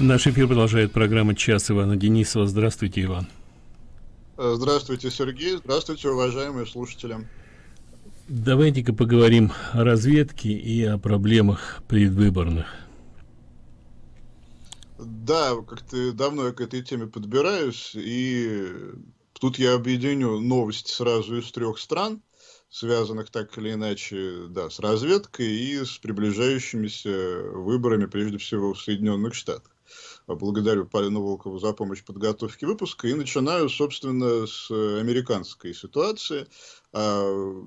Наш эфир продолжает программа «Час» Ивана Денисова. Здравствуйте, Иван. Здравствуйте, Сергей. Здравствуйте, уважаемые слушатели. Давайте-ка поговорим о разведке и о проблемах предвыборных. Да, как-то давно я к этой теме подбираюсь, и тут я объединю новости сразу из трех стран, связанных так или иначе да, с разведкой и с приближающимися выборами, прежде всего, в Соединенных Штатах благодарю Полину Волкову за помощь в подготовке выпуска. И начинаю, собственно, с американской ситуации. А,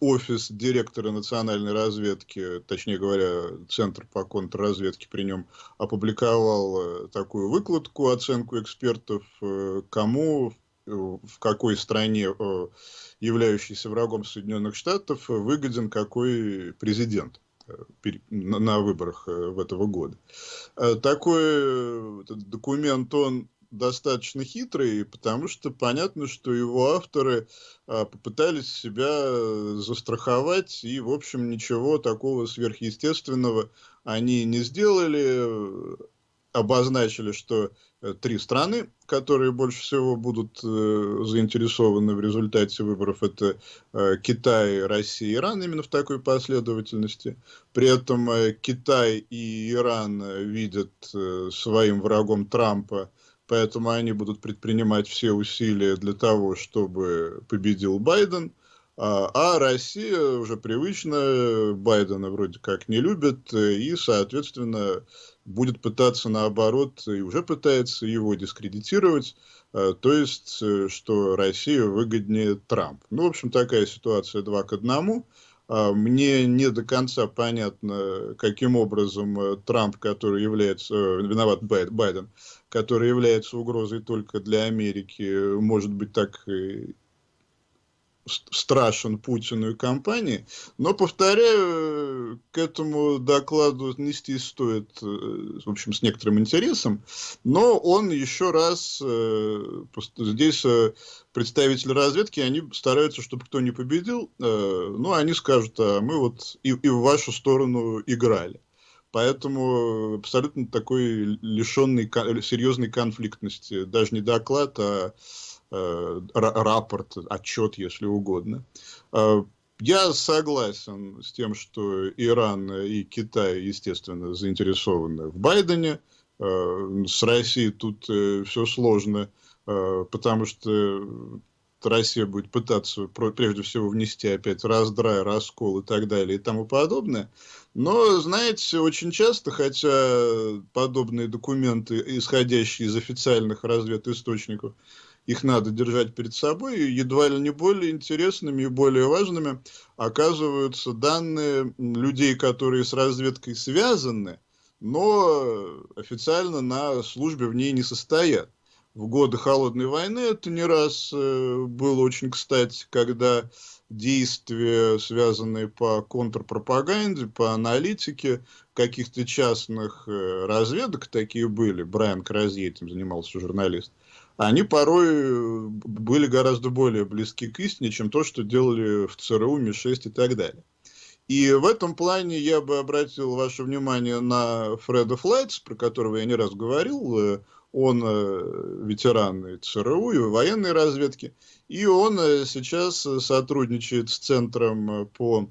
офис директора национальной разведки, точнее говоря, Центр по контрразведке при нем опубликовал э, такую выкладку, оценку экспертов, э, кому в какой стране, э, являющейся врагом Соединенных Штатов, выгоден какой президент на выборах э, в этого года. Э, такой э, документ, он достаточно хитрый, потому что понятно, что его авторы попытались себя застраховать, и, в общем, ничего такого сверхъестественного они не сделали обозначили, что э, три страны, которые больше всего будут э, заинтересованы в результате выборов, это э, Китай, Россия, Иран, именно в такой последовательности. При этом э, Китай и Иран видят э, своим врагом Трампа, поэтому они будут предпринимать все усилия для того, чтобы победил Байден. А, а Россия уже привычно Байдена вроде как не любит, и, соответственно, будет пытаться наоборот, и уже пытается его дискредитировать, э, то есть, э, что Россия выгоднее Трамп. Ну, в общем, такая ситуация два к одному. А, мне не до конца понятно, каким образом э, Трамп, который является, виноват Байден, который является угрозой только для Америки, может быть так страшен Путину и компании. Но, повторяю, к этому докладу отнестись стоит, э, в общем, с некоторым интересом. Но он еще раз, э, здесь э, представители разведки, они стараются, чтобы кто не победил, ну, они скажут, а мы вот и, и в вашу сторону играли. Поэтому абсолютно такой лишенный серьезной конфликтности. Даже не доклад, а рапорт, отчет, если угодно. Э, я согласен с тем, что Иран и Китай, естественно, заинтересованы в Байдене. Э, с Россией тут все сложно, потому что Россия будет пытаться прежде всего внести опять раздрай, раскол и так далее и тому подобное. Но, знаете, очень часто, хотя подобные документы, исходящие из официальных разведисточников, их надо держать перед собой, и едва ли не более интересными и более важными оказываются данные людей, которые с разведкой связаны, но официально на службе в ней не состоят. В годы Холодной войны это не раз э, было очень кстати, когда действия, связанные по контрпропаганде, по аналитике каких-то частных э, разведок, такие были, Брайан Кразье этим занимался, журналист, они порой э, были гораздо более близки к истине, чем то, что делали в ЦРУ, МИ-6 и так далее. И в этом плане я бы обратил ваше внимание на Фреда Флайтс, про которого я не раз говорил. Э, он э, ветеран и ЦРУ, и военной разведки. И он сейчас сотрудничает с Центром по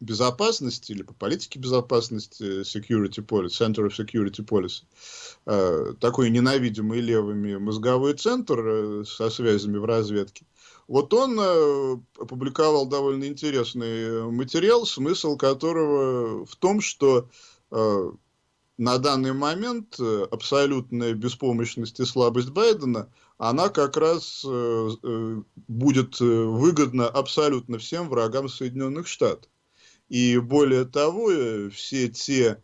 безопасности или по политике безопасности Security Policy, Center of Security Policy, э, такой ненавидимый левыми мозговой центр э, со связями в разведке, вот он э, опубликовал довольно интересный материал, смысл которого в том, что на данный момент абсолютная беспомощность и слабость Байдена, она как раз будет выгодна абсолютно всем врагам Соединенных Штатов. И более того, э, все те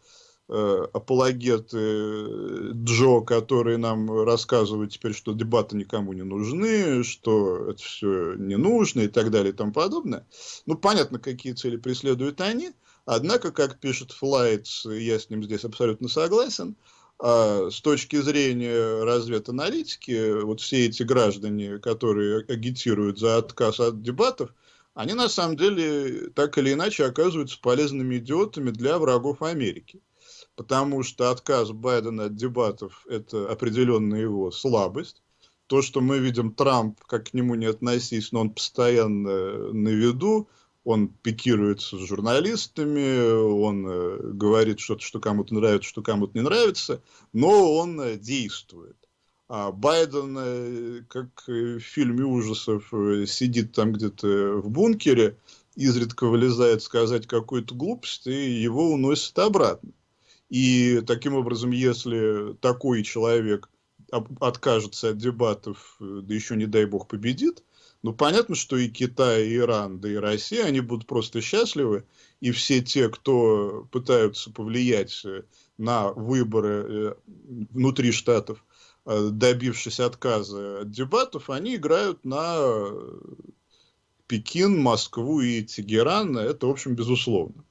э, апологеты э, Джо, которые нам рассказывают теперь, что дебаты никому не нужны, что это все не нужно и так далее и тому подобное. Ну, понятно, какие цели преследуют они. Однако, как пишет Флайтс, я с ним здесь абсолютно согласен, а с точки зрения разведаналитики, вот все эти граждане, которые агитируют за отказ от дебатов, они на самом деле так или иначе оказываются полезными идиотами для врагов Америки. потому что отказ Байдена от дебатов – это определенная его слабость. То, что мы видим Трамп, как к нему не относись, но он постоянно на виду, он пикируется с журналистами, он э, говорит что-то, что кому-то нравится, что кому-то не нравится, но он э, действует. А Байден, э, как в фильме ужасов, сидит там где-то в бункере, изредка вылезает сказать какую-то глупость, и его уносит обратно. И таким образом, если такой человек откажется от дебатов, да еще не дай бог победит, ну, понятно, что и Китай, и Иран, да и Россия, они будут просто счастливы, и все те, кто пытаются повлиять э, на выборы э, внутри штатов, э, добившись отказа от дебатов, они играют на Пекин, Москву и Тегеран, это, в общем, безусловно.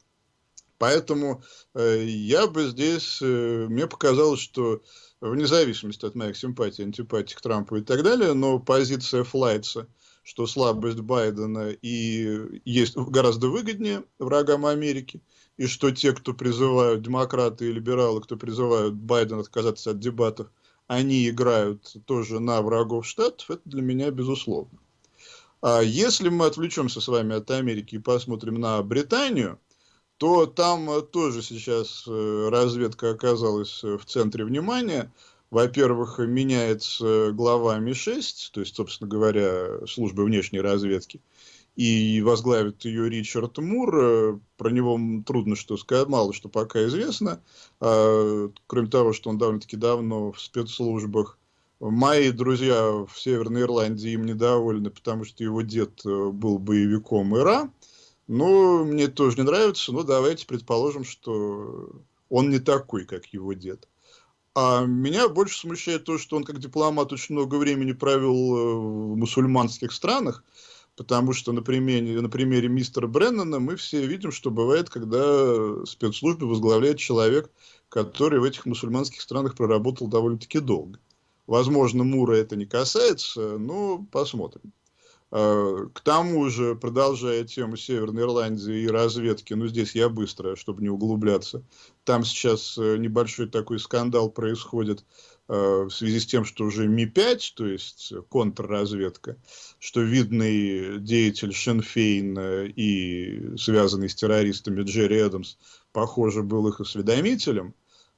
Поэтому э, я бы здесь, э, мне показалось, что вне зависимости от моих симпатий, антипатий к Трампу и так далее, но позиция Флайтса – что слабость Байдена и есть гораздо выгоднее врагам Америки, и что те, кто призывают, демократы и либералы, кто призывают Байдена отказаться от дебатов, они играют тоже на врагов Штатов, это для меня безусловно. А если мы отвлечемся с вами от Америки и посмотрим на Британию, то там тоже сейчас э, разведка оказалась в центре внимания – во-первых, меняется глава МИ-6, то есть, собственно говоря, службы внешней разведки, и возглавит ее Ричард Мур. Про него трудно что сказать, мало что пока известно. А, кроме того, что он довольно-таки давно в спецслужбах. Мои друзья в Северной Ирландии им недовольны, потому что его дед был боевиком ИРА. Ну, мне тоже не нравится, но давайте предположим, что он не такой, как его дед. А меня больше смущает то, что он как дипломат очень много времени провел э, в мусульманских странах, потому что на примере, на примере мистера Бреннана мы все видим, что бывает, когда спецслужбы возглавляет человек, который в этих мусульманских странах проработал довольно-таки долго. Возможно, Мура это не касается, но посмотрим. А, к тому же, продолжая тему Северной Ирландии и разведки, ну здесь я быстро, чтобы не углубляться, там сейчас э, небольшой такой скандал происходит в связи с тем, что уже Ми-5, то есть контрразведка, что видный деятель Шенфейн э, и связанный с террористами Джерри Эдамс, похоже, был их осведомителем,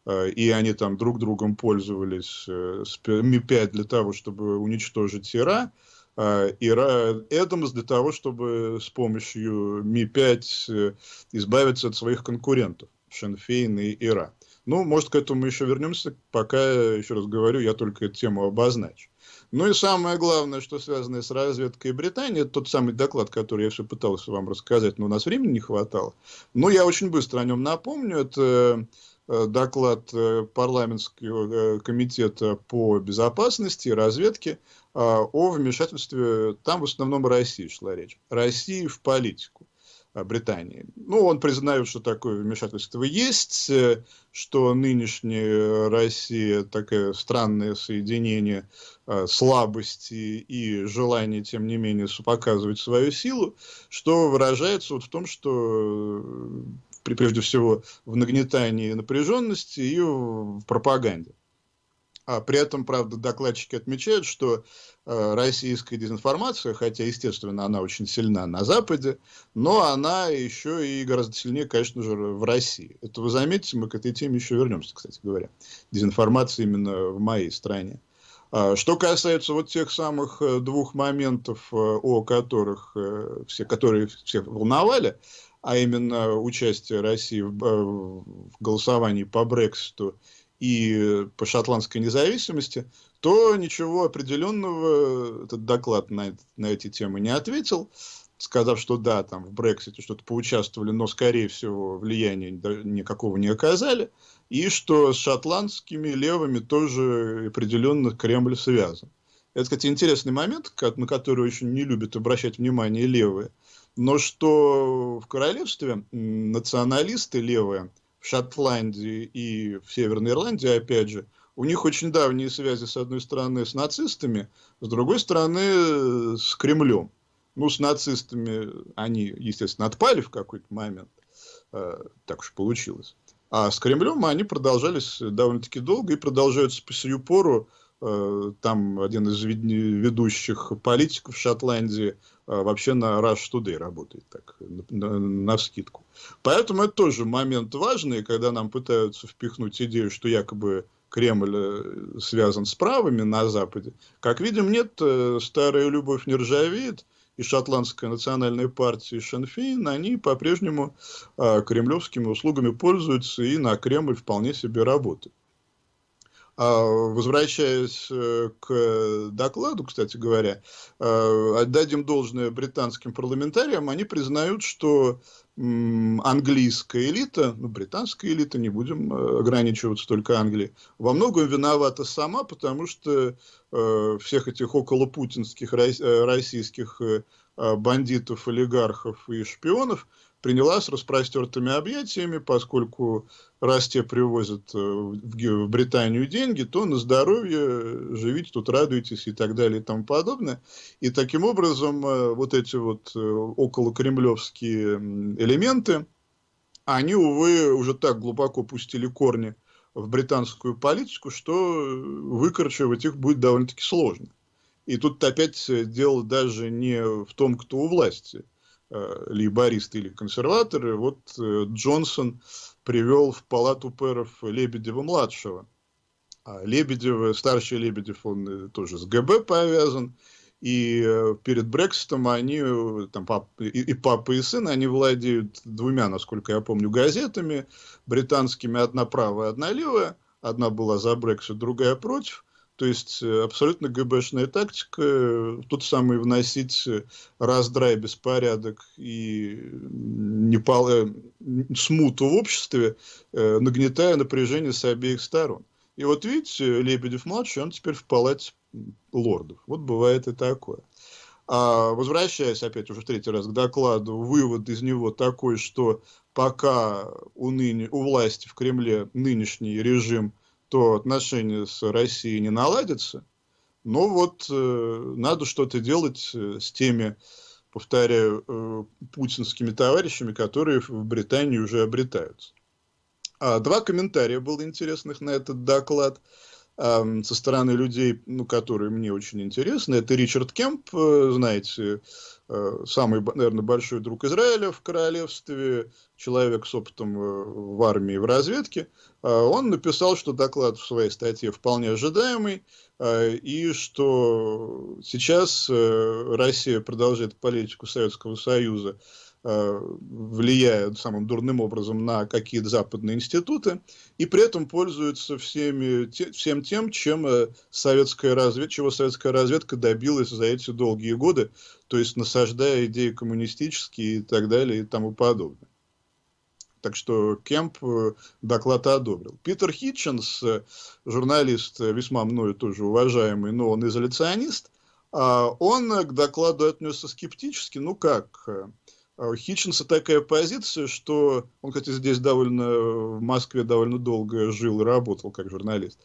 и они там друг другом пользовались Ми-5 для того, чтобы уничтожить Ира, и Эдамс для того, чтобы с помощью Ми-5 э, избавиться от своих конкурентов, Шенфейн и Ира. Ну, может, к этому еще вернемся, пока, еще раз говорю, я только эту тему обозначу. Ну и самое главное, что связано с разведкой Британии, это тот самый доклад, который я все пытался вам рассказать, но у нас времени не хватало. Но я очень быстро о нем напомню. Это Э, доклад э, парламентского э, комитета по безопасности и разведке о вмешательстве, там в основном России шла речь, России в политику. Британии. Ну, он признает, что такое вмешательство есть, что нынешняя Россия такое странное соединение слабости и желания, тем не менее, показывать свою силу, что выражается вот в том, что прежде всего в нагнетании напряженности и в пропаганде. А при этом, правда, докладчики отмечают, что э, российская дезинформация, хотя, естественно, она очень сильна на Западе, но она еще и гораздо сильнее, конечно же, в России. Это вы заметите, мы к этой теме еще вернемся, кстати говоря. Дезинформация именно в моей стране. А, что касается вот тех самых э, двух моментов, э, о которых э, все, которые всех волновали, а именно участие России в, в голосовании по Брекситу и по шотландской независимости, то ничего определенного этот доклад на, на эти темы не ответил, сказав, что да, там в Брексите что-то поучаствовали, но, скорее всего, влияния никакого не оказали, и что с шотландскими левыми тоже определенно Кремль связан. Это, кстати, интересный момент, на который очень не любят обращать внимание левые – но что в королевстве националисты левые в Шотландии и в Северной Ирландии, опять же, у них очень давние связи, с одной стороны, с нацистами, с другой стороны, с Кремлем. Ну, с нацистами они, естественно, отпали в какой-то момент. Э, так уж получилось. А с Кремлем они продолжались довольно-таки долго и продолжаются по сию пору. Э, там один из ведущих политиков Шотландии э, вообще на Rush Today работает, так, на, на вскидку. Поэтому это тоже момент важный, когда нам пытаются впихнуть идею, что якобы Кремль э, связан с правыми на Западе. Как видим, нет, старая любовь не ржавеет, и шотландская национальная партия, Шенфейн, они по-прежнему кремлевскими услугами пользуются и на Кремль вполне себе работают. А, возвращаясь э, к докладу, кстати говоря, э, отдадим должное британским парламентариям, они признают, что английская элита, ну, британская элита, не будем э, ограничиваться только Англией, во многом виновата сама, потому что всех этих околопутинских российских бандитов, олигархов и шпионов приняла с распростертыми объятиями, поскольку раз те привозят э, в Британию деньги, то на здоровье живите тут, радуйтесь и так далее и тому подобное. И таким образом э, вот эти вот э, околокремлевские элементы, они, увы, уже так глубоко пустили корни в британскую политику, что выкорчевать их будет довольно-таки сложно. И тут опять дело даже не в том, кто у власти – Э, лейбористы или консерваторы, вот э, Джонсон привел в палату пэров Лебедева-младшего. А Лебедев, старший Лебедев, он э, тоже с ГБ повязан. И перед Брекситом они, там, пап, и папа, и сын, они владеют двумя, насколько я помню, газетами британскими. Одна правая, одна левая. Одна была за Брексит, другая против. То есть э, абсолютно ГБшная тактика, э, тут самое вносить э, раздрай, беспорядок и непол... смуту в обществе, нагнетая напряжение с обеих сторон. И вот видите, Лебедев-младший, он теперь в палате лордов. Вот бывает и такое. А возвращаясь опять уже в третий раз к докладу, вывод из него такой, что пока у, ныне, у власти в Кремле нынешний режим – то отношения с Россией не наладятся. Но вот э, надо что-то делать э, с теми, повторяю, э, путинскими товарищами, которые в Британии уже обретаются. А, два комментария было интересных на этот доклад э, со стороны людей, ну, которые мне очень интересны. Это Ричард Кемп, э, знаете, Э, самый, наверное, большой друг Израиля в королевстве, человек с опытом э, в армии и в разведке, э, он написал, что доклад в своей статье вполне ожидаемый, и что сейчас Россия продолжает политику Советского Союза Э, влияют самым дурным образом на какие-то западные институты, и при этом пользуются всеми, те, всем тем, чем э, советская разведка, чего советская разведка добилась за эти долгие годы, то есть насаждая идеи коммунистические и так далее и тому подобное. Так что Кемп э, доклад одобрил. Питер Хитченс, журналист весьма мною тоже уважаемый, но он изоляционист, а он к докладу отнесся скептически. Ну как, у Хитчинса такая позиция, что он, кстати, здесь довольно, в Москве довольно долго жил и работал как журналист,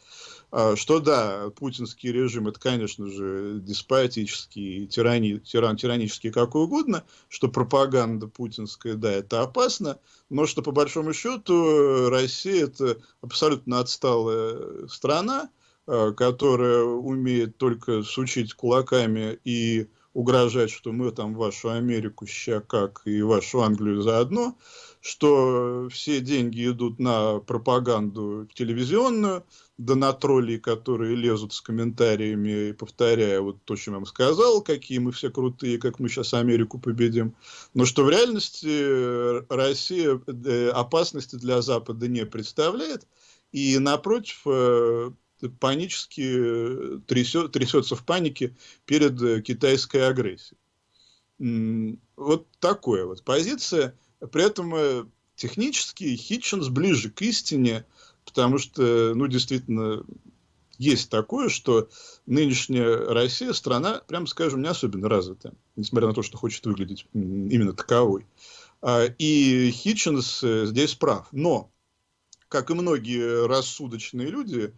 а, что да, путинский режим это, конечно же, деспотический, тирани, тиран, тиранический, какой угодно, что пропаганда путинская, да, это опасно, но что по большому счету Россия это абсолютно отсталая страна, а, которая умеет только сучить кулаками и угрожать, что мы там вашу Америку ща как и вашу Англию заодно, что все деньги идут на пропаганду телевизионную, да на троллей, которые лезут с комментариями, повторяя вот то, что я вам сказал, какие мы все крутые, как мы сейчас Америку победим. Но что в реальности Россия э, опасности для Запада не представляет. И напротив, э, панически э, трясет, трясется в панике перед э, китайской агрессией. Вот такая вот позиция. При этом э, технически Хитчинс ближе к истине, потому что, ну, действительно, есть такое, что нынешняя Россия страна, прямо скажем, не особенно развитая, несмотря на то, что хочет выглядеть именно таковой. А, и Хитчинс здесь прав. Но, как и многие рассудочные люди,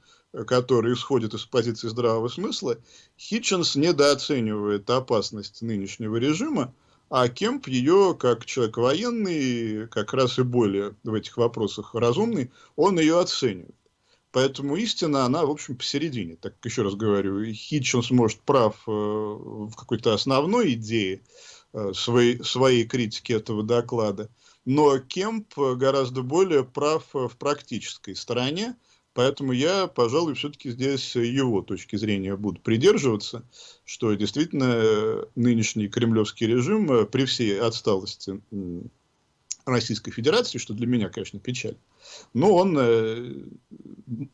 который исходит из позиции здравого смысла, Хитчинс недооценивает опасность нынешнего режима, а Кемп ее, как человек военный, как раз и более в этих вопросах разумный, он ее оценивает. Поэтому истина, она, в общем, посередине. Так, еще раз говорю, Хитчинс может прав э, в какой-то основной идее э, своей, своей критики этого доклада, но Кемп гораздо более прав в практической стороне, Поэтому я, пожалуй, все-таки здесь его точки зрения буду придерживаться, что действительно нынешний кремлевский режим э, при всей отсталости Российской Федерации, что для меня, конечно, печаль, но он э,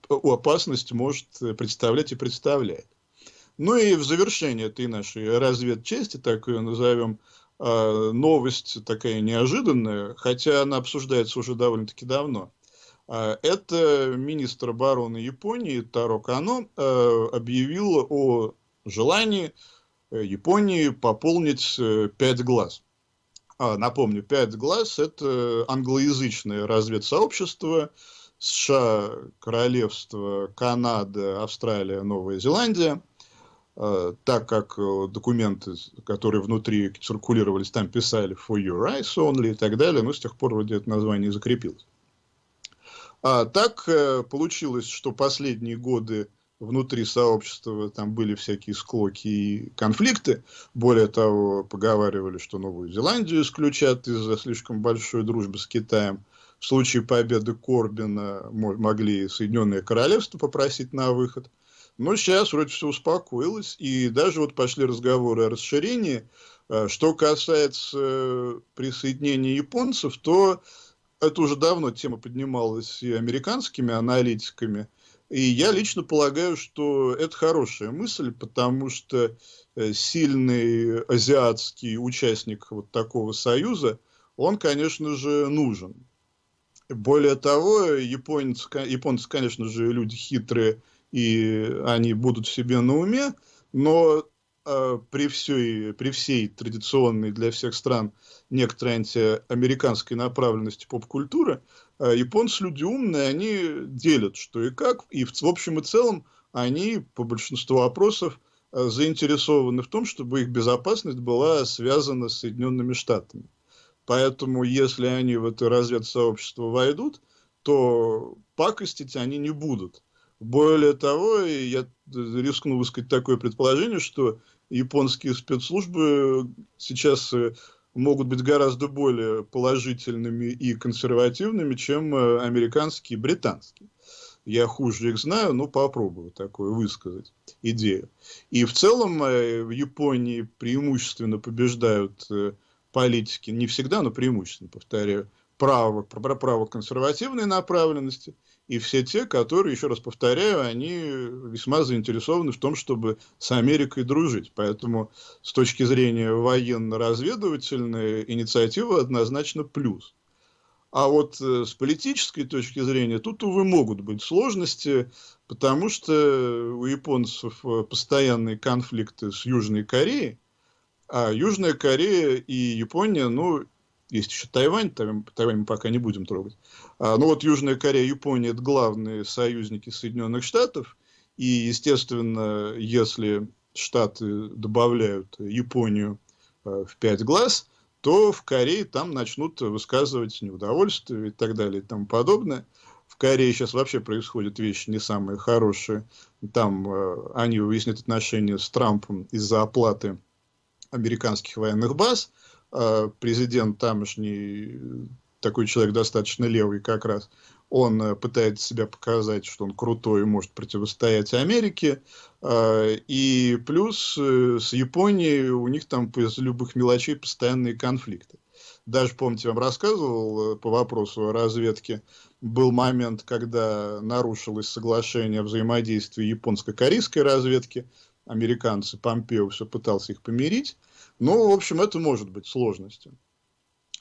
опасность может представлять и представляет. Ну и в завершение этой нашей разведчасти, так ее назовем, э, новость такая неожиданная, хотя она обсуждается уже довольно-таки давно – а, это министр обороны Японии Таро Кано э, объявил о желании э, Японии пополнить э, пять глаз. А, напомню, пять глаз – это англоязычное разведсообщество США, Королевство, Канада, Австралия, Новая Зеландия. Так как документы, которые внутри циркулировались, там писали «for your eyes only» и так далее, но с тех пор вроде это название закрепилось. А так э, получилось, что последние годы внутри сообщества там были всякие склоки и конфликты. Более того, поговаривали, что Новую Зеландию исключат из-за слишком большой дружбы с Китаем. В случае победы Корбина могли Соединенное Королевство попросить на выход. Но сейчас вроде все успокоилось, и даже вот пошли разговоры о расширении. Э, что касается э, присоединения японцев, то это уже давно тема поднималась и американскими аналитиками. И я лично полагаю, что это хорошая мысль, потому что э, сильный азиатский участник вот такого союза, он, конечно же, нужен. Более того, японцы, японцы, конечно же, люди хитрые, и они будут себе на уме, но при, всей, при всей традиционной для всех стран некоторой антиамериканской направленности поп-культуры, э, японцы люди умные, они делят что и как, и в, общем и целом они по большинству вопросов э, заинтересованы в том, чтобы их безопасность была связана с Соединенными Штатами. Поэтому, если они в это разведсообщество войдут, то пакостить они не будут. Более того, я рискну высказать такое предположение, что японские спецслужбы сейчас э, могут быть гораздо более положительными и консервативными, чем э, американские и британские. Я хуже их знаю, но попробую такое высказать идею. И в целом э, в Японии преимущественно побеждают политики, не всегда, но преимущественно, повторяю, право, право консервативной направленности – и все те, которые, еще раз повторяю, они весьма заинтересованы в том, чтобы с Америкой дружить. Поэтому с точки зрения военно-разведывательной инициатива однозначно плюс. А вот э, с политической точки зрения тут, увы, могут быть сложности, потому что у японцев э, постоянные конфликты с Южной Кореей, а Южная Корея и Япония, ну, есть еще Тайвань, Тайвань, мы пока не будем трогать. А, ну вот Южная Корея Япония – это главные союзники Соединенных Штатов. И, естественно, если Штаты добавляют Японию а, в пять глаз, то в Корее там начнут высказывать неудовольствие и так далее и тому подобное. В Корее сейчас вообще происходят вещи не самые хорошие. Там э, они выяснят отношения с Трампом из-за оплаты американских военных баз – президент тамошний, такой человек достаточно левый как раз, он э, пытается себя показать, что он крутой и может противостоять Америке. А, и плюс э, с Японией у них там из любых мелочей постоянные конфликты. Даже, помните, вам рассказывал э, по вопросу о разведке, был момент, когда нарушилось соглашение о взаимодействии японско-корейской разведки. Американцы, Помпео все пытался их помирить. Ну, в общем, это может быть сложностью.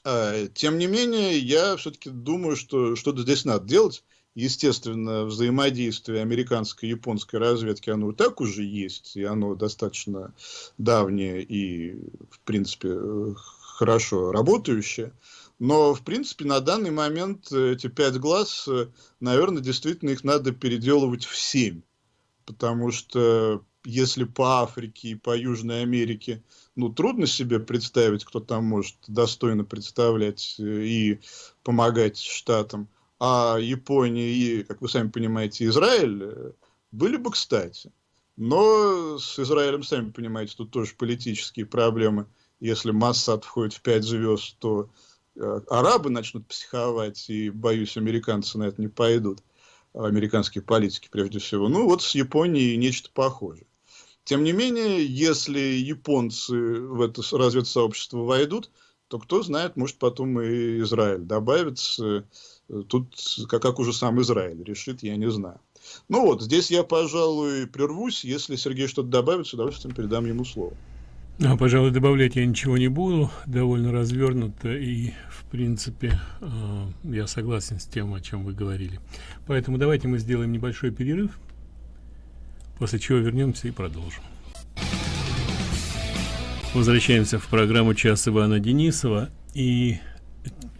А, тем не менее, я все-таки думаю, что что-то здесь надо делать. Естественно, взаимодействие американской и японской разведки, оно так уже есть, и оно достаточно давнее и, в принципе, хорошо работающее. Но, в принципе, на данный момент эти пять глаз, наверное, действительно их надо переделывать в семь. Потому что если по Африке и по Южной Америке, ну, трудно себе представить, кто там может достойно представлять э, и помогать штатам, а Япония и, как вы сами понимаете, Израиль э, были бы кстати. Но с Израилем, сами понимаете, тут тоже политические проблемы. Если Массад входит в пять звезд, то э, арабы начнут психовать, и, боюсь, американцы на это не пойдут. Американские политики, прежде всего. Ну, вот с Японией нечто похожее. Тем не менее, если японцы в это разведсообщество войдут, то кто знает, может потом и Израиль добавится. Тут, как, как уже сам Израиль решит, я не знаю. Ну вот, здесь я, пожалуй, прервусь. Если Сергей что-то добавит, с удовольствием передам ему слово. А, пожалуй, добавлять я ничего не буду. Довольно развернуто и, в принципе, э, я согласен с тем, о чем вы говорили. Поэтому давайте мы сделаем небольшой перерыв, после чего вернемся и продолжим. Возвращаемся в программу «Час Ивана Денисова». И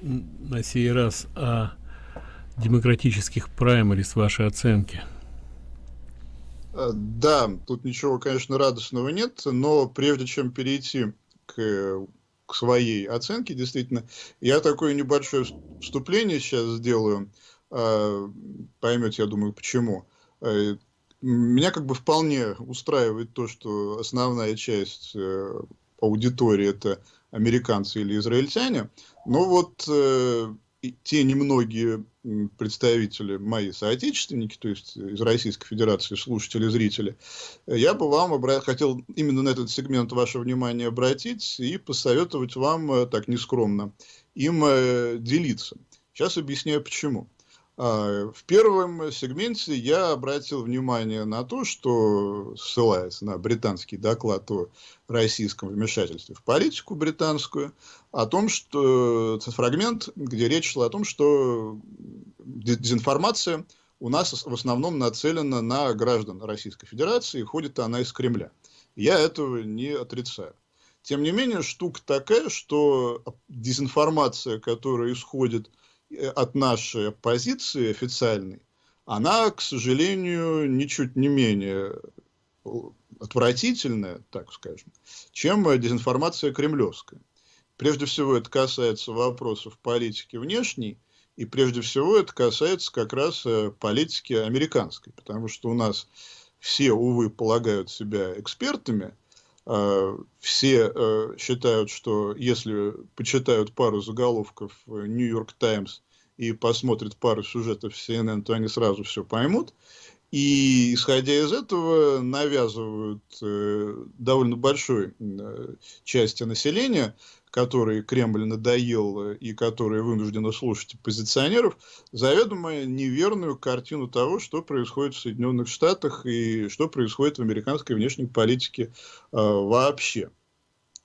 на сей раз о демократических праймерис вашей оценки? Э, да, тут ничего, конечно, радостного нет, но прежде чем перейти к, к своей оценке, действительно, я такое небольшое вступление сейчас сделаю. Э, поймете, я думаю, почему. Э, меня как бы вполне устраивает то, что основная часть аудитории это американцы или израильтяне. Но вот те немногие представители, мои соотечественники, то есть из Российской Федерации, слушатели, зрители, я бы вам обра... хотел именно на этот сегмент ваше внимание обратить и посоветовать вам, э, так нескромно, им э, делиться. Сейчас объясняю почему. А, в первом сегменте я обратил внимание на то, что, ссылаясь на британский доклад о российском вмешательстве в политику британскую, о том, что фрагмент, где речь шла о том, что дезинформация у нас в основном нацелена на граждан Российской Федерации, и ходит она из Кремля. Я этого не отрицаю. Тем не менее, штука такая, что дезинформация, которая исходит Э, от нашей оппозиции официальной, она, к сожалению, ничуть не менее э, отвратительная, так скажем, чем дезинформация кремлевская. Прежде всего, это касается вопросов политики внешней, и прежде всего это касается как раз э, политики американской, потому что у нас все, увы, полагают себя экспертами, все считают, что если почитают пару заголовков Нью-Йорк Таймс и посмотрят пару сюжетов CNN, то они сразу все поймут. И, исходя из этого, навязывают э, довольно большой э, части населения, которые Кремль надоел и которые вынуждены слушать оппозиционеров, заведомо неверную картину того, что происходит в Соединенных Штатах и что происходит в американской внешней политике э, вообще.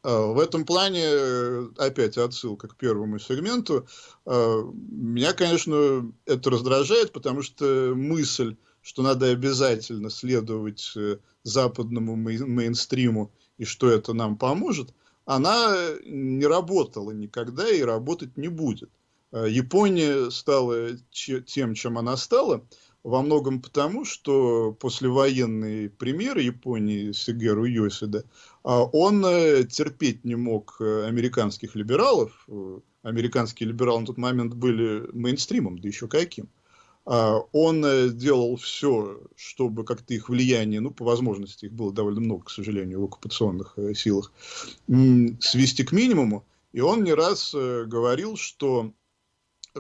А, в этом плане, э, опять отсылка к первому сегменту, меня, конечно, это раздражает, потому что мысль, что надо обязательно следовать э, западному мейнстриму и что это нам поможет, она не работала никогда и работать не будет. А, Япония стала тем, чем она стала, во многом потому, что послевоенный премьер Японии Сигеру Йосида, а, он э, терпеть не мог э, американских либералов. Э, американские либералы на тот момент были мейнстримом, да еще каким. А, он делал все, чтобы как-то их влияние, ну, по возможности, их было довольно много, к сожалению, в оккупационных силах, свести к минимуму. И он не раз говорил, что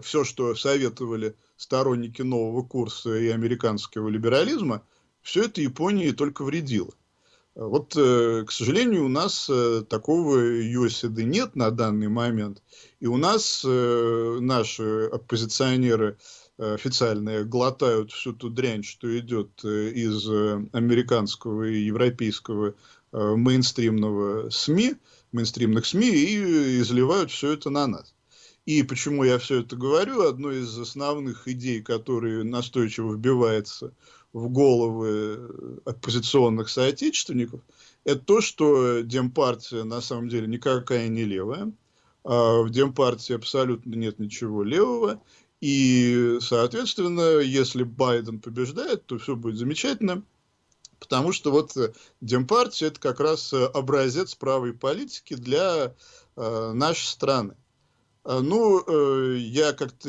все, что советовали сторонники нового курса и американского либерализма, все это Японии только вредило. Вот, э, к сожалению, у нас э, такого USD нет на данный момент. И у нас э, наши оппозиционеры официальные глотают всю ту дрянь, что идет из американского и европейского мейнстримного СМИ, мейнстримных СМИ, и изливают все это на нас. И почему я все это говорю, одной из основных идей, которые настойчиво вбивается в головы оппозиционных соотечественников, это то, что Демпартия на самом деле никакая не левая, а в Демпартии абсолютно нет ничего левого, и, соответственно, если Байден побеждает, то все будет замечательно, потому что вот Демпартия это как раз образец правой политики для э, нашей страны. Ну, э, я как-то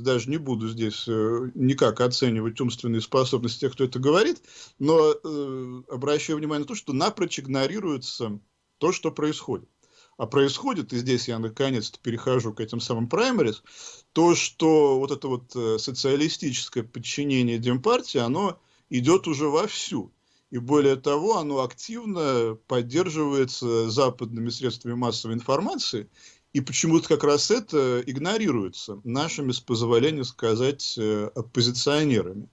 даже не буду здесь э, никак оценивать умственные способности тех, кто это говорит, но э, обращаю внимание на то, что напрочь игнорируется то, что происходит. А происходит, и здесь я наконец-то перехожу к этим самым праймерис, то, что вот это вот социалистическое подчинение Демпартии, оно идет уже вовсю. И более того, оно активно поддерживается западными средствами массовой информации, и почему-то как раз это игнорируется нашими, с позволения сказать, э, оппозиционерами.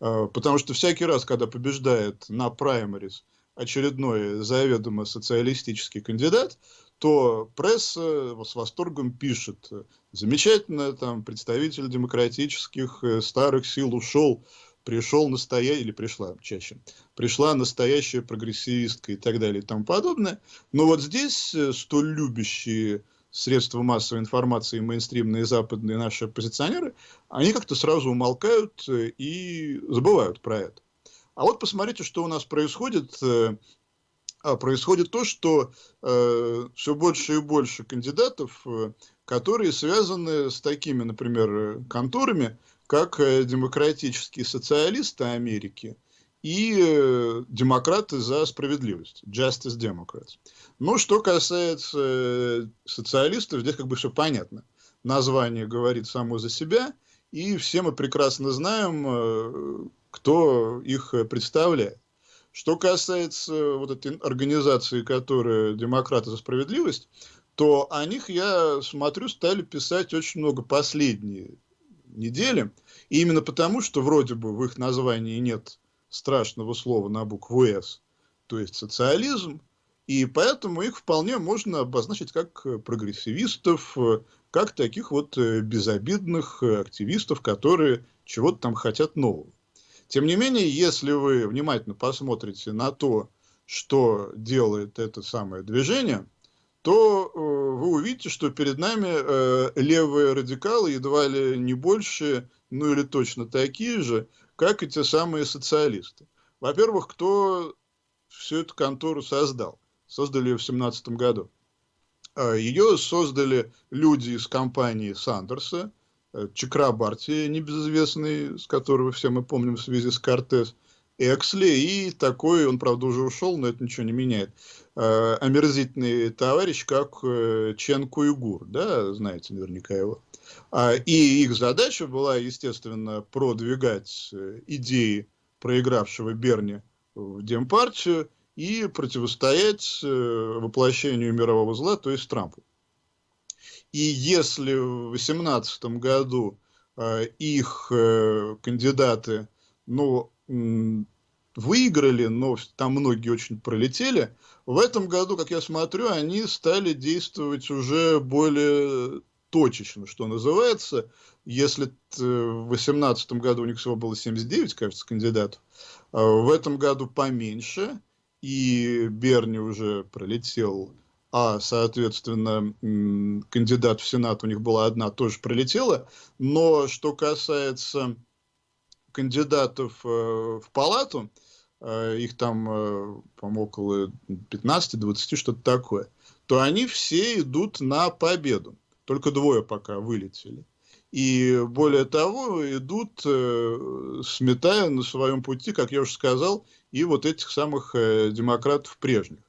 А, потому что всякий раз, когда побеждает на праймарис очередной заведомо социалистический кандидат, то пресса с восторгом пишет, замечательно, там представитель демократических э, старых сил ушел, пришел настоящий, или пришла чаще, пришла настоящая прогрессивистка и так далее и тому подобное. Но вот здесь э, столь любящие средства массовой информации, мейнстримные западные наши оппозиционеры, они как-то сразу умолкают э, и забывают про это. А вот посмотрите, что у нас происходит. Э, а, происходит то, что э, все больше и больше кандидатов, э, которые связаны с такими, например, конторами, как демократические социалисты Америки и э, демократы за справедливость, Justice Democrats. Ну, что касается э, социалистов, здесь как бы все понятно. Название говорит само за себя, и все мы прекрасно знаем, э, кто их представляет. Что касается вот этой организации, которая «Демократы за справедливость», то о них, я смотрю, стали писать очень много последние недели. И именно потому, что вроде бы в их названии нет страшного слова на букву «С», то есть социализм, и поэтому их вполне можно обозначить как э, прогрессивистов, э, как таких вот э, безобидных активистов, которые чего-то там хотят нового. Тем не менее, если вы внимательно посмотрите на то, что делает это самое движение, то вы увидите, что перед нами левые радикалы едва ли не больше, ну или точно такие же, как и те самые социалисты. Во-первых, кто всю эту контору создал? создали ее в 2017 году. А, ее создали люди из компании Сандерса, э, Чакрабарти, небезызвестный, с которого все мы помним в связи с Кортес, Эксли и такой, он, правда, уже ушел, но это ничего не меняет, э, омерзительный товарищ, как э, Чен Куйгур, да, знаете наверняка его. А, и их задача была, естественно, продвигать идеи проигравшего Берни в Демпартию, и противостоять э, воплощению мирового зла, то есть Трампу. И если в 2018 году э, их э, кандидаты, ну, выиграли, но там многие очень пролетели, в этом году, как я смотрю, они стали действовать уже более точечно, что называется. Если в 2018 году у них всего было 79, кажется, кандидатов, в этом году поменьше – и Берни уже пролетел, а, соответственно, кандидат в Сенат у них была одна, тоже пролетела. Но что касается кандидатов э, в палату, э, их там, э, по-моему, около 15-20, что-то такое, то они все идут на победу. Только двое пока вылетели. И более того, идут, сметая на своем пути, как я уже сказал, и вот этих самых демократов прежних.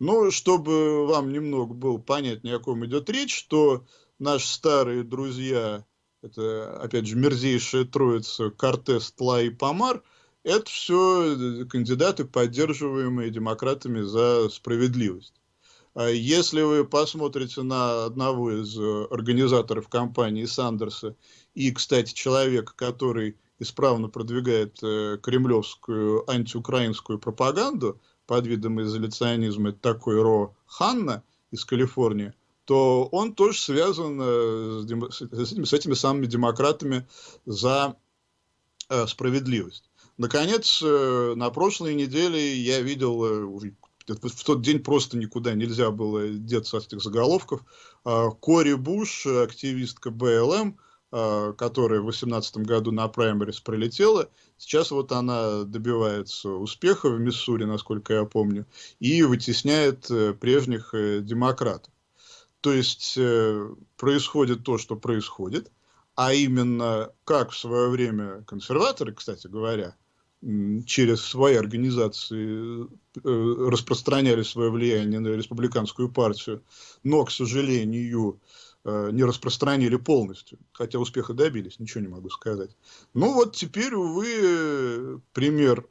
Но чтобы вам немного было понятнее, о ком идет речь, то наши старые друзья, это, опять же, мерзейшая троица Кортес, Тла и Помар, это все э, кандидаты, поддерживаемые демократами за справедливость. А если вы посмотрите на одного из э, организаторов компании Сандерса и, кстати, человека, который исправно продвигает э, кремлевскую антиукраинскую пропаганду под видом изоляционизма, такой Ро Ханна из Калифорнии, то он тоже связан э, с, с, этими, с этими самыми демократами за э, справедливость. Наконец, э, на прошлой неделе я видел э, в тот день просто никуда нельзя было деться от этих заголовков. А, Кори Буш, активистка БЛМ, э, которая в 2018 году на праймерис пролетела. Сейчас вот она добивается успеха в Миссури, насколько я помню, и вытесняет э, прежних э, демократов. То есть э, происходит то, что происходит, а именно как в свое время консерваторы, кстати говоря, через свои организации э, распространяли свое влияние на республиканскую партию, но, к сожалению, э, не распространили полностью, хотя успеха добились, ничего не могу сказать. Ну вот теперь, увы, пример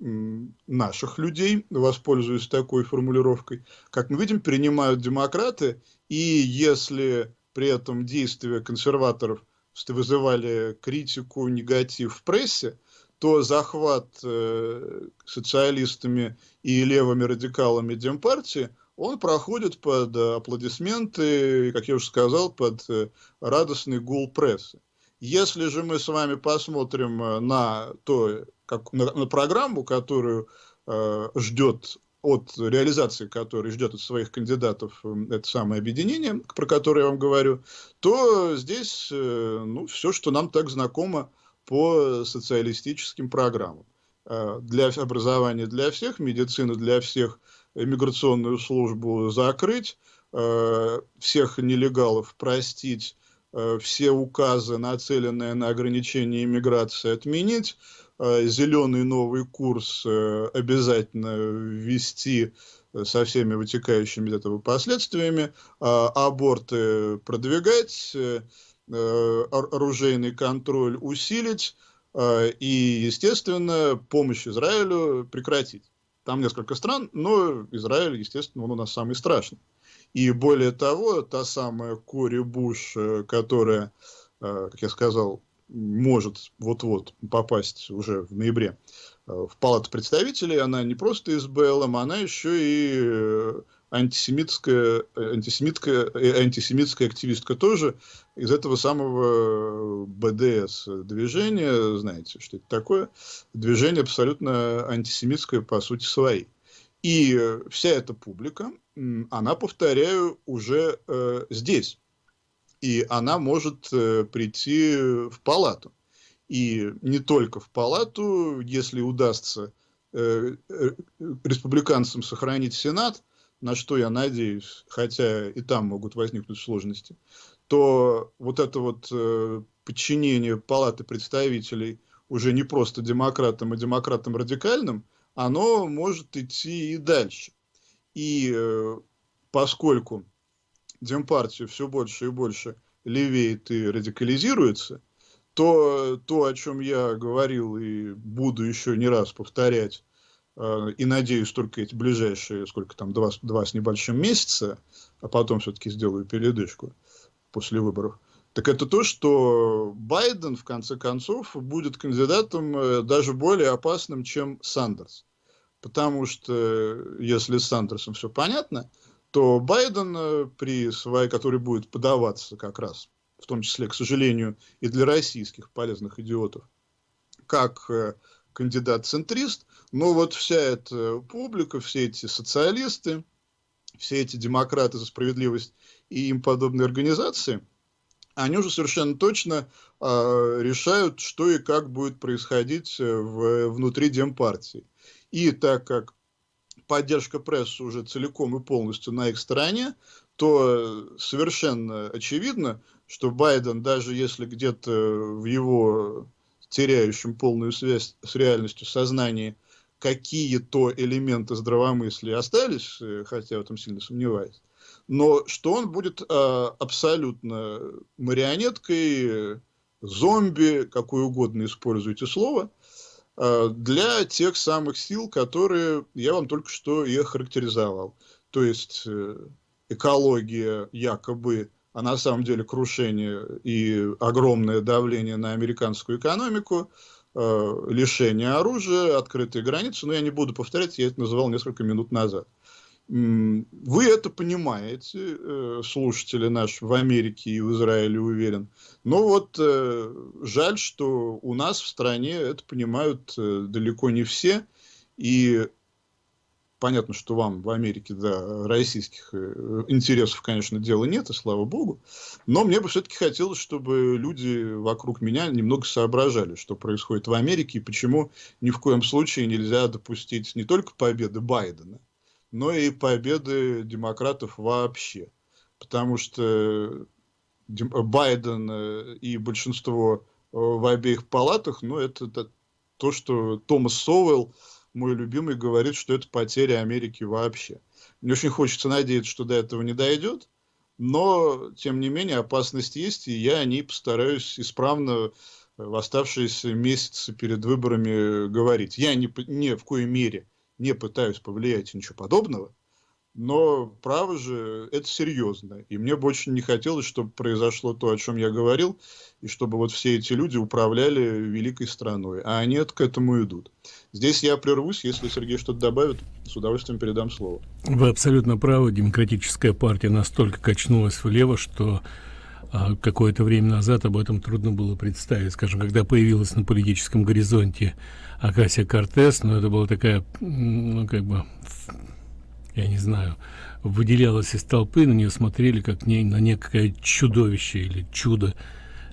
наших людей, воспользуюсь такой формулировкой, как мы видим, принимают демократы, и если при этом действия консерваторов вызывали критику, негатив в прессе, то захват э, социалистами и левыми радикалами Демпартии, он проходит под аплодисменты, как я уже сказал, под э, радостный гул прессы. Если же мы с вами посмотрим э, на, то, как, на, на программу, которую э, ждет от реализации которой ждет от своих кандидатов э, это самое объединение, про которое я вам говорю, то здесь э, ну, все, что нам так знакомо по социалистическим программам. Э, для образования для всех, медицину для всех, иммиграционную службу закрыть, э, всех нелегалов простить, э, все указы, нацеленные на ограничение иммиграции, отменить, зеленый новый курс обязательно ввести со всеми вытекающими из этого последствиями, аборты продвигать, Э, оружейный контроль усилить э, и, естественно, помощь Израилю прекратить. Там несколько стран, но Израиль, естественно, он у нас самый страшный. И более того, та самая Кори Буш, э, которая, как я сказал, может вот-вот попасть уже в ноябре в Палату представителей, она не просто из БЛМ, она еще и антисемитская, антисемитская, э, антисемитская активистка тоже из этого самого БДС движения, знаете, что это такое? Движение абсолютно антисемитское по сути своей. И вся эта публика, она, повторяю, уже э, здесь. И она может э, прийти в палату. И не только в палату, если удастся э, э, республиканцам сохранить Сенат, на что я надеюсь, хотя и там могут возникнуть сложности, то вот это вот э, подчинение Палаты представителей уже не просто демократам, а демократам радикальным, оно может идти и дальше. И э, поскольку Демпартия все больше и больше левеет и радикализируется, то то, о чем я говорил и буду еще не раз повторять и надеюсь только эти ближайшие, сколько там, два, два с небольшим месяца, а потом все-таки сделаю передышку после выборов, так это то, что Байден, в конце концов, будет кандидатом э, даже более опасным, чем Сандерс. Потому что, если с Сандерсом все понятно, то Байден, э, при своей, который будет подаваться как раз, в том числе, к сожалению, и для российских полезных идиотов, как кандидат-центрист, но вот вся эта публика, все эти социалисты, все эти демократы за справедливость и им подобные организации, они уже совершенно точно э, решают, что и как будет происходить э, в, внутри Демпартии. И так как поддержка прессы уже целиком и полностью на их стороне, то совершенно очевидно, что Байден, даже если где-то в его теряющем полную связь с реальностью сознании какие-то элементы здравомыслия остались, э, хотя в этом сильно сомневаюсь, но что он будет э, абсолютно марионеткой, зомби, какое угодно используйте слово, э, для тех самых сил, которые я вам только что и охарактеризовал. То есть экология якобы а на самом деле крушение и огромное давление на американскую экономику, э, лишение оружия, открытые границы. Но я не буду повторять, я это называл несколько минут назад. Вы это понимаете, э, слушатели наши в Америке и в Израиле, уверен. Но вот э, жаль, что у нас в стране это понимают э, далеко не все. И Понятно, что вам в Америке, да, российских э, интересов, конечно, дела нет, и слава богу. Но мне бы все-таки хотелось, чтобы люди вокруг меня немного соображали, что происходит в Америке, и почему ни в коем случае нельзя допустить не только победы Байдена, но и победы демократов вообще. Потому что Байден э, и большинство э, в обеих палатах, ну, это то, что Томас Соуэлл мой любимый, говорит, что это потеря Америки вообще. Мне очень хочется надеяться, что до этого не дойдет, но, тем не менее, опасность есть, и я о ней постараюсь исправно в оставшиеся месяцы перед выборами говорить. Я ни, ни в коей мере не пытаюсь повлиять ничего подобного, но право же это серьезно. И мне бы очень не хотелось, чтобы произошло то, о чем я говорил, и чтобы вот все эти люди управляли великой страной. А они к этому идут. Здесь я прервусь, если Сергей что-то добавит, с удовольствием передам слово. Вы абсолютно правы. Демократическая партия настолько качнулась влево, что а, какое-то время назад об этом трудно было представить. Скажем, когда появилась на политическом горизонте Акасия Кортес, но ну, это была такая, ну, как бы я не знаю, выделялась из толпы, на нее смотрели как не, на некое чудовище или чудо,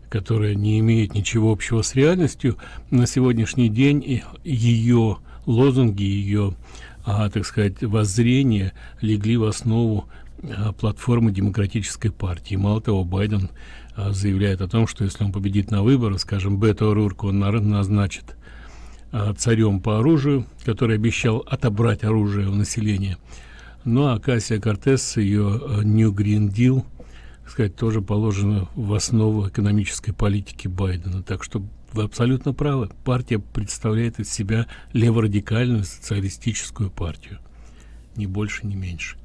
которое не имеет ничего общего с реальностью. На сегодняшний день ее лозунги, ее, а, так сказать, воззрения легли в основу а, платформы демократической партии. Мало того, Байден а, заявляет о том, что если он победит на выборах, скажем, Бето Рурку он назначит а, царем по оружию, который обещал отобрать оружие у населения – ну а Кассия Кортес, ее э, New Green Deal, сказать, тоже положено в основу экономической политики Байдена. Так что вы абсолютно правы. Партия представляет из себя леворадикальную социалистическую партию. Ни больше, ни меньше.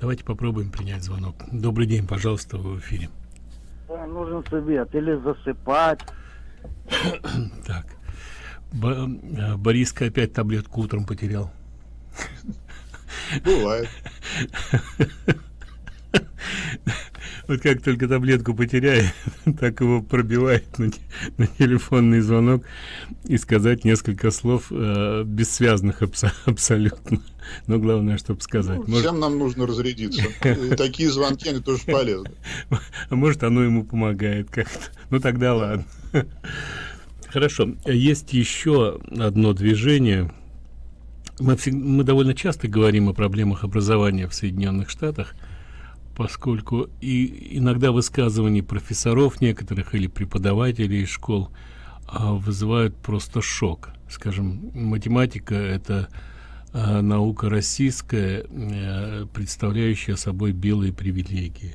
Давайте попробуем принять звонок. Добрый день, пожалуйста, вы в эфире. Да, нужен совет. Или засыпать. так. Б э, Бориска опять таблетку утром потерял. Бывает. Вот как только таблетку потеряет, так его пробивает на, на телефонный звонок и сказать несколько слов э, бессвязных абс абсолютно. Но главное, чтобы сказать. Ну, может... Всем нам нужно разрядиться. И такие звонки, они тоже полезны. А может, оно ему помогает как-то. Ну, тогда ладно. Хорошо. Есть еще одно движение, мы, мы довольно часто говорим о проблемах образования в Соединенных Штатах, поскольку и иногда высказывания профессоров некоторых или преподавателей школ а, вызывают просто шок. Скажем, математика – это а, наука российская, а, представляющая собой белые привилегии.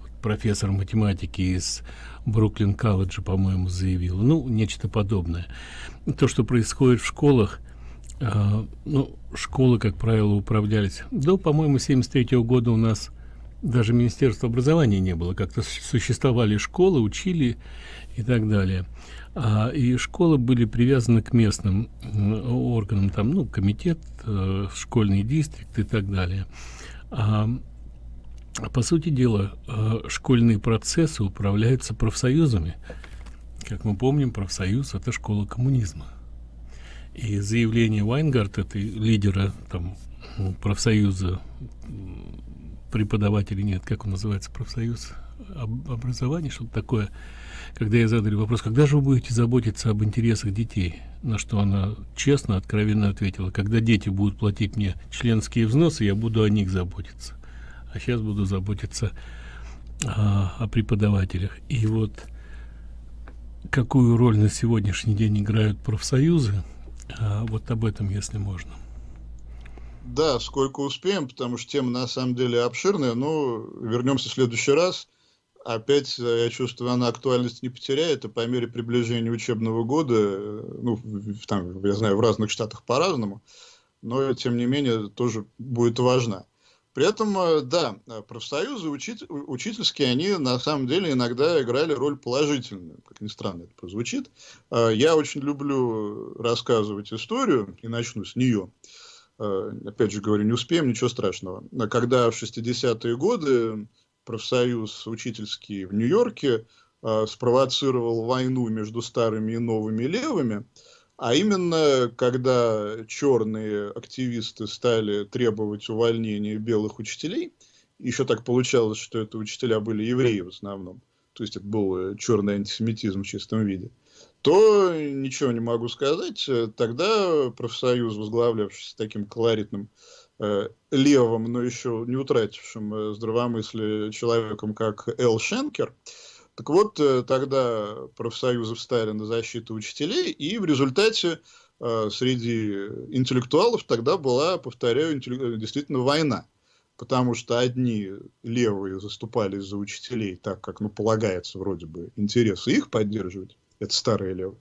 Вот профессор математики из Бруклин колледжа, по-моему, заявил, ну, нечто подобное. То, что происходит в школах – а, ну, школы, как правило, управлялись. До, по-моему, 73 -го года у нас даже Министерства образования не было. Как-то существовали школы, учили и так далее. А, и школы были привязаны к местным органам, там, ну, комитет, э, школьный дистрикт и так далее. А, по сути дела, э, школьные процессы управляются профсоюзами. Как мы помним, профсоюз – это школа коммунизма. И заявление Вайнгарта, это лидера там, профсоюза преподавателей, нет, как он называется, профсоюз об, образования, что-то такое, когда я задали вопрос, когда же вы будете заботиться об интересах детей, на что она честно, откровенно ответила, когда дети будут платить мне членские взносы, я буду о них заботиться, а сейчас буду заботиться а, о преподавателях. И вот какую роль на сегодняшний день играют профсоюзы, вот об этом, если можно. Да, сколько успеем, потому что тема на самом деле обширная, но вернемся в следующий раз. Опять, э, я чувствую, она актуальность не потеряет, и по мере приближения учебного года, э, ну, там, я знаю, в разных штатах по-разному, но, тем не менее, тоже будет важна. При этом, э, да, э, профсоюзы учит, учительские, они на самом деле иногда играли роль положительную, как ни странно это прозвучит. Э, я очень люблю рассказывать историю, и начну с нее. Опять же говорю, не успеем, ничего страшного. Когда в 60-е годы профсоюз учительский в Нью-Йорке спровоцировал войну между старыми и новыми левыми, А именно, когда черные активисты стали требовать увольнения белых учителей, еще так получалось, что это учителя были евреи в основном, то есть это был черный антисемитизм в чистом виде, то ничего не могу сказать. Тогда профсоюз, возглавлявшийся таким колоритным э, левым, но еще не утратившим э, здравомыслие человеком, как Эл Шенкер, так вот, э, тогда профсоюзы встали на защиту учителей, и в результате э, среди интеллектуалов тогда была, повторяю, действительно война. Потому что одни левые заступались за учителей так, как, ну, полагается, вроде бы, интересы их поддерживать, это старые левые,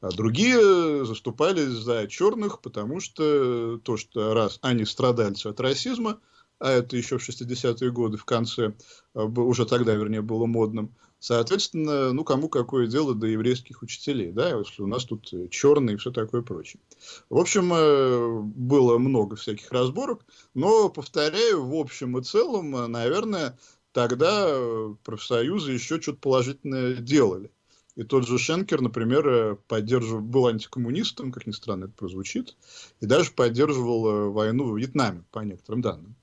а другие заступались за черных, потому что то, что раз они страдальцы от расизма, а это еще в 60-е годы в конце, уже тогда, вернее, было модным, Соответственно, ну, кому какое дело до еврейских учителей, да, если у нас тут э, черные и все такое прочее. В общем, э, было много всяких разборок, но, повторяю, в общем и целом, э, наверное, тогда профсоюзы еще что-то положительное делали. И тот же Шенкер, например, поддерживал, был антикоммунистом, как ни странно это прозвучит, и даже поддерживал войну в Вьетнаме, по некоторым данным.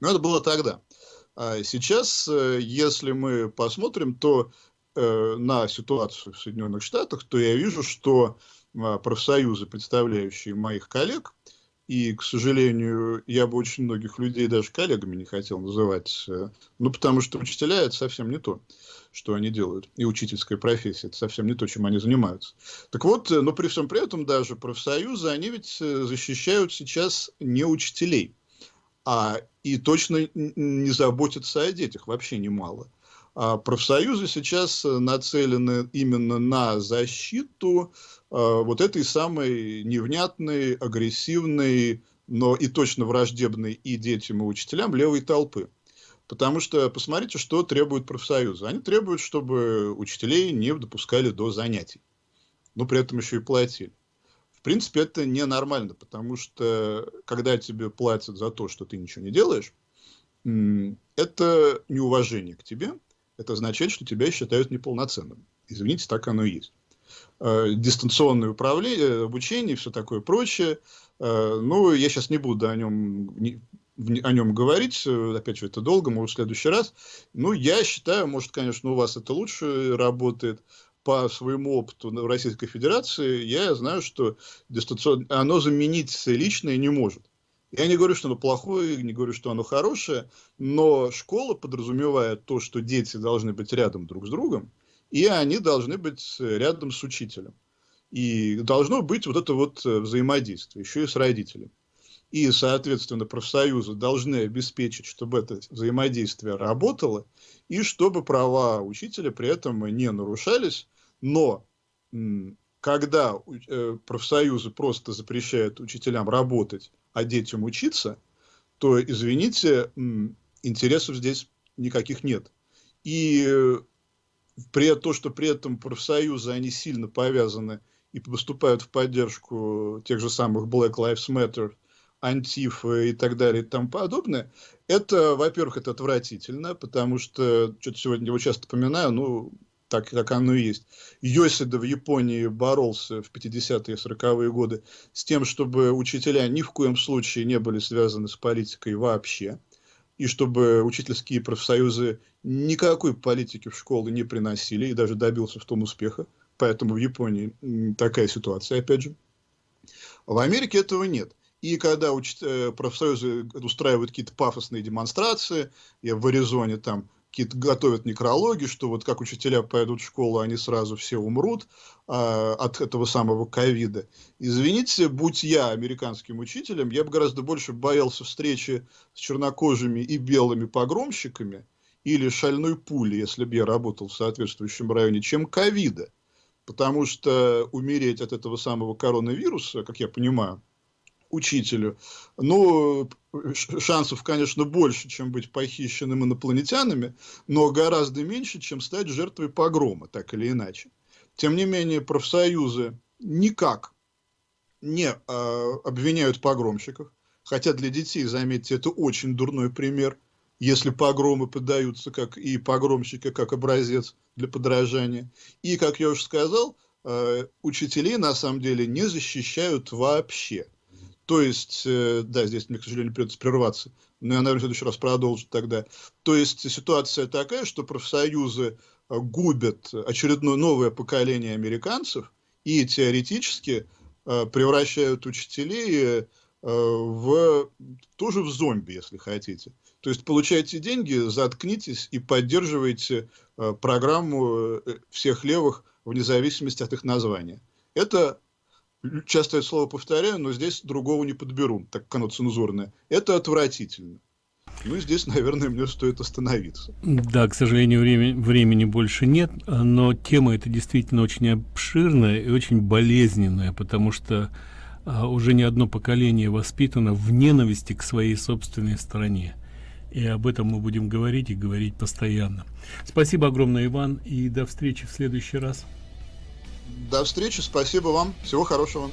Но это было тогда. А сейчас, э, если мы посмотрим, то э, на ситуацию в Соединенных Штатах, то я вижу, что а, профсоюзы, представляющие моих коллег, и, к сожалению, я бы очень многих людей даже коллегами не хотел называть, э, ну, потому что учителя – это совсем не то, что они делают. И учительская профессия – это совсем не то, чем они занимаются. Так вот, но при всем при этом даже профсоюзы, они ведь защищают сейчас не учителей – а, и точно не заботятся о детях, вообще немало. А профсоюзы сейчас нацелены именно на защиту а, вот этой самой невнятной, агрессивной, но и точно враждебной и детям, и учителям левой толпы. Потому что посмотрите, что требуют профсоюзы. Они требуют, чтобы учителей не допускали до занятий. Но при этом еще и платили принципе, это ненормально, потому что когда тебе платят за то, что ты ничего не делаешь, это неуважение к тебе, это означает, что тебя считают неполноценным. Извините, так оно и есть. Э, дистанционное управление, обучение, все такое прочее. Э, ну, я сейчас не буду о нем, о нем говорить, э, опять же, это долго, может, в следующий раз. Ну, я считаю, может, конечно, у вас это лучше работает, по своему опыту в Российской Федерации, я знаю, что дистанционное, оно заменить личное не может. Я не говорю, что оно плохое, не говорю, что оно хорошее, но школа подразумевает то, что дети должны быть рядом друг с другом, и они должны быть рядом с учителем. И должно быть вот это вот взаимодействие, еще и с родителем. И, соответственно, профсоюзы должны обеспечить, чтобы это взаимодействие работало, и чтобы права учителя при этом не нарушались, но когда э, профсоюзы просто запрещают учителям работать, а детям учиться, то, извините, интересов здесь никаких нет. И э, при том, что при этом профсоюзы, они сильно повязаны и выступают в поддержку тех же самых Black Lives Matter, Антифа и так далее и тому подобное, это, во-первых, это отвратительно, потому что, что-то сегодня его часто поминаю, ну, так как оно и есть. Йосида в Японии боролся в 50-е 40-е годы с тем, чтобы учителя ни в коем случае не были связаны с политикой вообще, и чтобы учительские профсоюзы никакой политики в школы не приносили, и даже добился в том успеха. Поэтому в Японии такая ситуация, опять же. В Америке этого нет. И когда. Э, профсоюзы устраивают какие-то пафосные демонстрации, я в Аризоне там какие-то готовят некрологи, что вот как учителя пойдут в школу, они сразу все умрут а, от этого самого ковида. Извините, будь я американским учителем, я бы гораздо больше боялся встречи с чернокожими и белыми погромщиками или шальной пули, если бы я работал в соответствующем районе, чем ковида. Потому что умереть от этого самого коронавируса, как я понимаю, учителю. Ну, шансов, конечно, больше, чем быть похищенным инопланетянами, но гораздо меньше, чем стать жертвой погрома, так или иначе. Тем не менее, профсоюзы никак не э, обвиняют погромщиков, хотя для детей, заметьте, это очень дурной пример, если погромы подаются как и погромщики, как образец для подражания. И, как я уже сказал, э, учителей на самом деле не защищают вообще. То есть, э, да, здесь мне, к сожалению, придется прерваться, но я, наверное, в следующий раз продолжу тогда. То есть ситуация такая, что профсоюзы э, губят очередное новое поколение американцев и теоретически э, превращают учителей в тоже в зомби, если хотите. То есть получаете деньги, заткнитесь и поддерживайте программу всех левых вне зависимости от их названия. Это часто это слово повторяю, но здесь другого не подберу, так как оно цензурное. Это отвратительно. Ну, здесь, наверное, мне стоит остановиться. Да, к сожалению, время, времени больше нет, но тема эта действительно очень обширная и очень болезненная, потому что а, уже не одно поколение воспитано в ненависти к своей собственной стране. И об этом мы будем говорить и говорить постоянно. Спасибо огромное, Иван, и до встречи в следующий раз. До встречи, спасибо вам, всего хорошего.